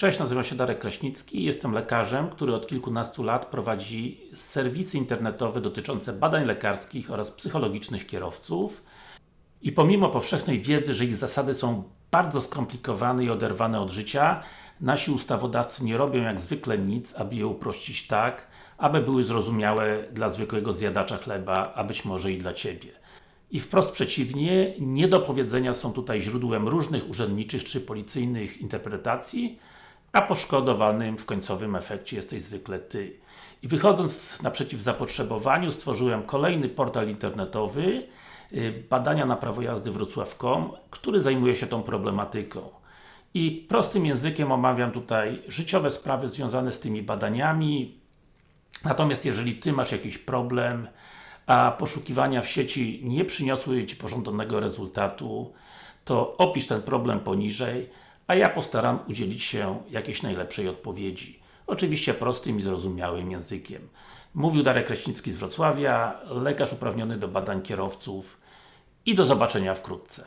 Cześć, nazywam się Darek Kraśnicki, jestem lekarzem, który od kilkunastu lat prowadzi serwisy internetowe dotyczące badań lekarskich oraz psychologicznych kierowców i pomimo powszechnej wiedzy, że ich zasady są bardzo skomplikowane i oderwane od życia, nasi ustawodawcy nie robią jak zwykle nic, aby je uprościć tak, aby były zrozumiałe dla zwykłego zjadacza chleba, a być może i dla Ciebie. I wprost przeciwnie, niedopowiedzenia są tutaj źródłem różnych urzędniczych czy policyjnych interpretacji, a poszkodowanym w końcowym efekcie jesteś zwykle Ty. I wychodząc naprzeciw zapotrzebowaniu, stworzyłem kolejny portal internetowy y, badania na prawo jazdy Wrocław.com, który zajmuje się tą problematyką. I prostym językiem omawiam tutaj życiowe sprawy związane z tymi badaniami, natomiast jeżeli Ty masz jakiś problem, a poszukiwania w sieci nie przyniosły Ci pożądanego rezultatu, to opisz ten problem poniżej, a ja postaram udzielić się jakiejś najlepszej odpowiedzi. Oczywiście prostym i zrozumiałym językiem. Mówił Darek Kraśnicki z Wrocławia, lekarz uprawniony do badań kierowców i do zobaczenia wkrótce.